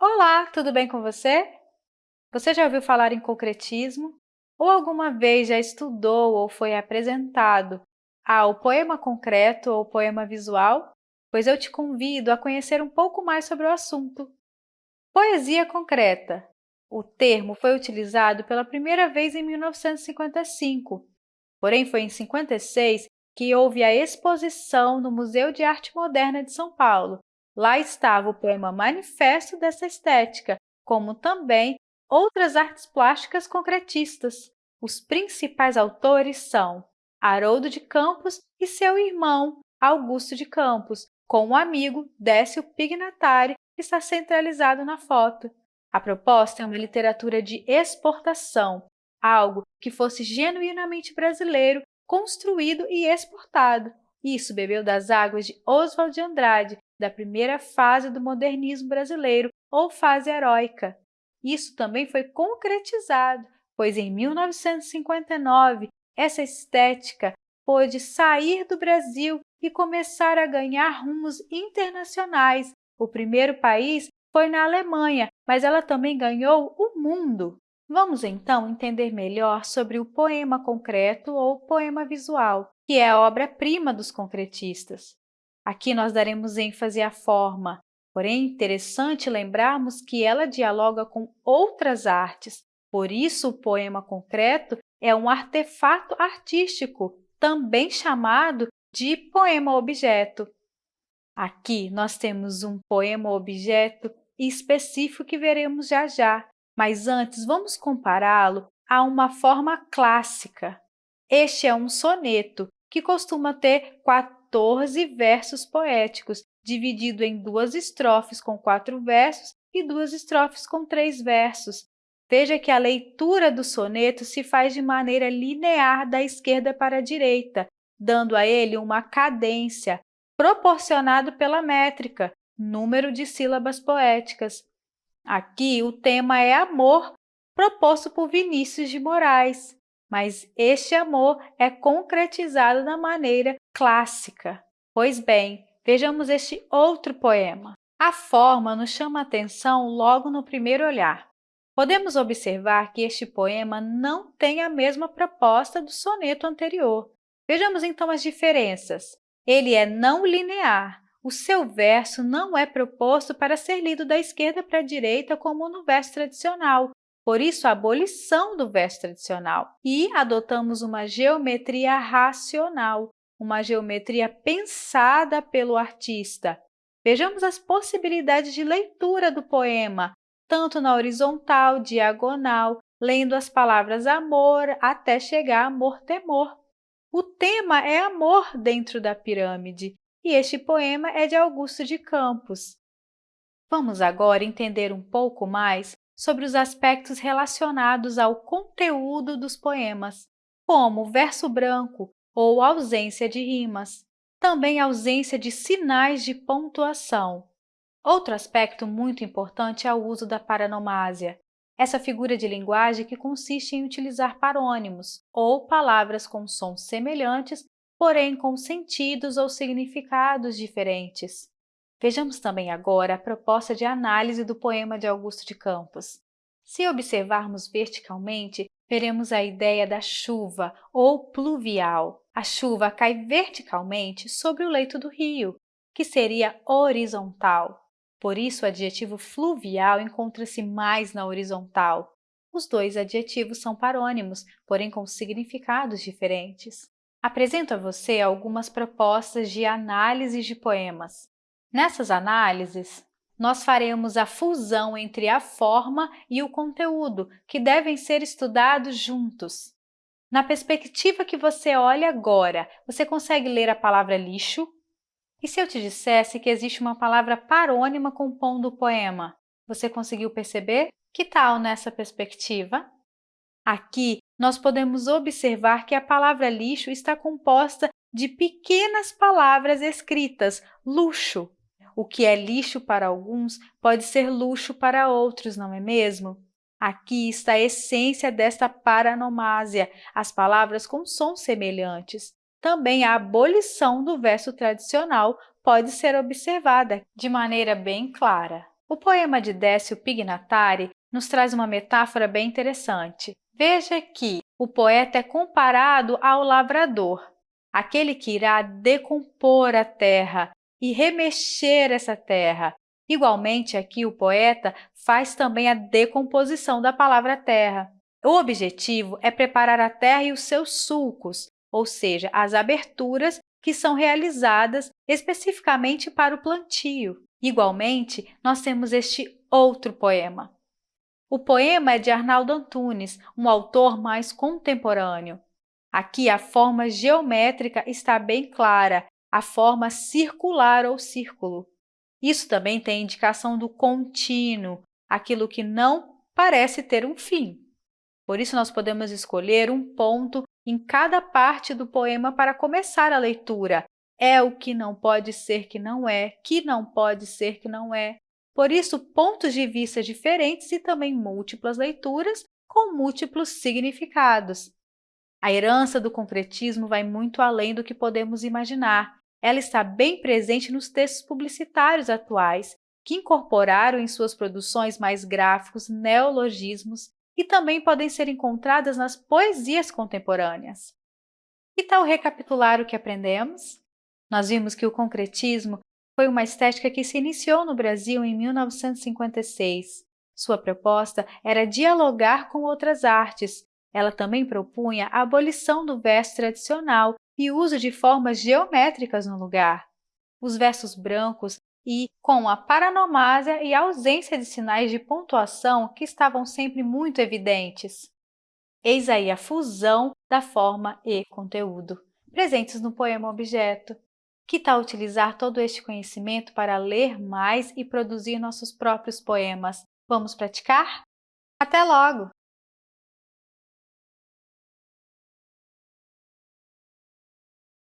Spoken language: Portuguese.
Olá, tudo bem com você? Você já ouviu falar em concretismo? Ou alguma vez já estudou ou foi apresentado ao poema concreto ou poema visual? Pois eu te convido a conhecer um pouco mais sobre o assunto. Poesia concreta. O termo foi utilizado pela primeira vez em 1955, porém foi em 56 que houve a exposição no Museu de Arte Moderna de São Paulo, Lá estava o poema manifesto dessa estética, como também outras artes plásticas concretistas. Os principais autores são Haroldo de Campos e seu irmão Augusto de Campos, com o amigo Décio Pignatari, que está centralizado na foto. A proposta é uma literatura de exportação, algo que fosse genuinamente brasileiro, construído e exportado. Isso bebeu das águas de Oswald de Andrade, da primeira fase do modernismo brasileiro, ou fase heróica. Isso também foi concretizado, pois em 1959 essa estética pôde sair do Brasil e começar a ganhar rumos internacionais. O primeiro país foi na Alemanha, mas ela também ganhou o mundo. Vamos então entender melhor sobre o poema concreto ou poema visual, que é a obra-prima dos concretistas. Aqui nós daremos ênfase à forma, porém interessante lembrarmos que ela dialoga com outras artes, por isso o poema concreto é um artefato artístico, também chamado de poema-objeto. Aqui nós temos um poema-objeto específico que veremos já já, mas antes vamos compará-lo a uma forma clássica. Este é um soneto, que costuma ter 14 versos poéticos, dividido em duas estrofes com quatro versos e duas estrofes com três versos. Veja que a leitura do soneto se faz de maneira linear da esquerda para a direita, dando a ele uma cadência, proporcionado pela métrica, número de sílabas poéticas. Aqui, o tema é amor, proposto por Vinícius de Moraes mas este amor é concretizado da maneira clássica. Pois bem, vejamos este outro poema. A forma nos chama a atenção logo no primeiro olhar. Podemos observar que este poema não tem a mesma proposta do soneto anterior. Vejamos então as diferenças. Ele é não linear. O seu verso não é proposto para ser lido da esquerda para a direita como no verso tradicional, por isso, a abolição do verso tradicional e adotamos uma geometria racional, uma geometria pensada pelo artista. Vejamos as possibilidades de leitura do poema, tanto na horizontal, diagonal, lendo as palavras amor até chegar amor-temor. O tema é amor dentro da pirâmide, e este poema é de Augusto de Campos. Vamos agora entender um pouco mais sobre os aspectos relacionados ao conteúdo dos poemas, como verso branco ou ausência de rimas, também ausência de sinais de pontuação. Outro aspecto muito importante é o uso da paranomásia, essa figura de linguagem que consiste em utilizar parônimos, ou palavras com sons semelhantes, porém com sentidos ou significados diferentes. Vejamos também agora a proposta de análise do poema de Augusto de Campos. Se observarmos verticalmente, veremos a ideia da chuva ou pluvial. A chuva cai verticalmente sobre o leito do rio, que seria horizontal. Por isso, o adjetivo fluvial encontra-se mais na horizontal. Os dois adjetivos são parônimos, porém com significados diferentes. Apresento a você algumas propostas de análise de poemas. Nessas análises, nós faremos a fusão entre a forma e o conteúdo, que devem ser estudados juntos. Na perspectiva que você olha agora, você consegue ler a palavra lixo? E se eu te dissesse que existe uma palavra parônima compondo o poema, você conseguiu perceber? Que tal nessa perspectiva? Aqui, nós podemos observar que a palavra lixo está composta de pequenas palavras escritas, luxo, o que é lixo para alguns pode ser luxo para outros, não é mesmo? Aqui está a essência desta paranomásia, as palavras com sons semelhantes. Também a abolição do verso tradicional pode ser observada de maneira bem clara. O poema de Décio Pignatari nos traz uma metáfora bem interessante. Veja que o poeta é comparado ao lavrador, aquele que irá decompor a terra e remexer essa terra. Igualmente, aqui o poeta faz também a decomposição da palavra terra. O objetivo é preparar a terra e os seus sulcos, ou seja, as aberturas que são realizadas especificamente para o plantio. Igualmente, nós temos este outro poema. O poema é de Arnaldo Antunes, um autor mais contemporâneo. Aqui a forma geométrica está bem clara, a forma circular ou círculo. Isso também tem indicação do contínuo, aquilo que não parece ter um fim. Por isso, nós podemos escolher um ponto em cada parte do poema para começar a leitura. É o que não pode ser que não é, que não pode ser que não é. Por isso, pontos de vista diferentes e também múltiplas leituras com múltiplos significados. A herança do concretismo vai muito além do que podemos imaginar. Ela está bem presente nos textos publicitários atuais, que incorporaram em suas produções mais gráficos neologismos e também podem ser encontradas nas poesias contemporâneas. E tal recapitular o que aprendemos? Nós vimos que o concretismo foi uma estética que se iniciou no Brasil em 1956. Sua proposta era dialogar com outras artes, ela também propunha a abolição do verso tradicional e uso de formas geométricas no lugar. Os versos brancos e com a paranomásia e ausência de sinais de pontuação que estavam sempre muito evidentes. Eis aí a fusão da forma e conteúdo, presentes no poema objeto. Que tal utilizar todo este conhecimento para ler mais e produzir nossos próprios poemas? Vamos praticar? Até logo!